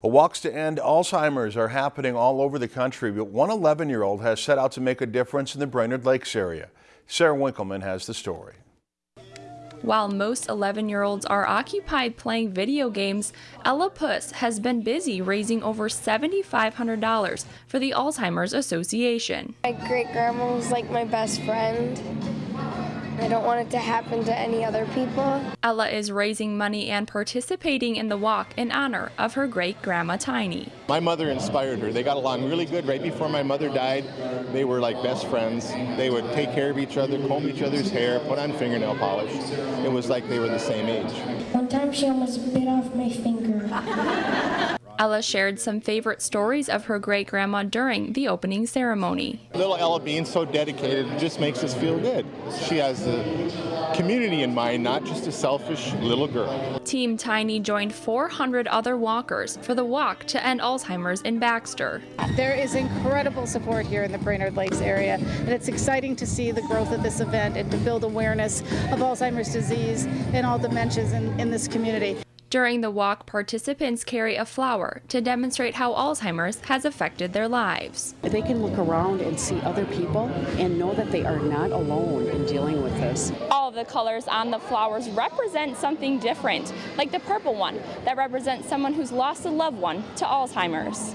Well, walks to end Alzheimer's are happening all over the country, but one 11-year-old has set out to make a difference in the Brainerd Lakes area. Sarah Winkleman has the story. While most 11-year-olds are occupied playing video games, Ella Puss has been busy raising over $7,500 for the Alzheimer's Association. My great-grandma was like my best friend. I don't want it to happen to any other people. Ella is raising money and participating in the walk in honor of her great grandma Tiny. My mother inspired her. They got along really good right before my mother died. They were like best friends. They would take care of each other, comb each other's hair, put on fingernail polish. It was like they were the same age. One time she almost bit off my finger. Ella shared some favorite stories of her great grandma during the opening ceremony. Little Ella being so dedicated just makes us feel good. She has the community in mind, not just a selfish little girl. Team Tiny joined 400 other walkers for the walk to end Alzheimer's in Baxter. There is incredible support here in the Brainerd Lakes area, and it's exciting to see the growth of this event and to build awareness of Alzheimer's disease and all dementias in, in this community. During the walk, participants carry a flower to demonstrate how Alzheimer's has affected their lives. They can look around and see other people and know that they are not alone in dealing with this. All of the colors on the flowers represent something different, like the purple one that represents someone who's lost a loved one to Alzheimer's.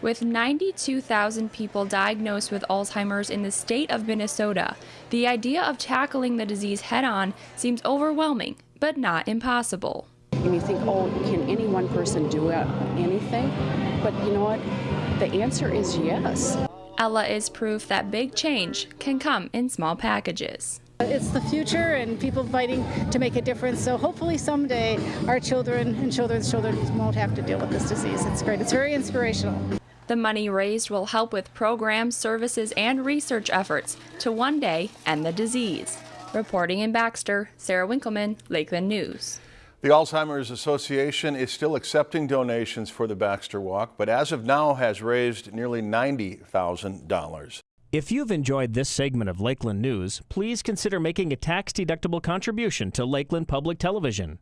With 92,000 people diagnosed with Alzheimer's in the state of Minnesota, the idea of tackling the disease head on seems overwhelming, but not impossible and you think, oh, can any one person do anything? But you know what? The answer is yes. Ella is proof that big change can come in small packages. It's the future and people fighting to make a difference. So hopefully someday our children and children's children won't have to deal with this disease. It's great. It's very inspirational. The money raised will help with programs, services, and research efforts to one day end the disease. Reporting in Baxter, Sarah Winkleman, Lakeland News. The Alzheimer's Association is still accepting donations for the Baxter Walk, but as of now has raised nearly $90,000. If you've enjoyed this segment of Lakeland News, please consider making a tax-deductible contribution to Lakeland Public Television.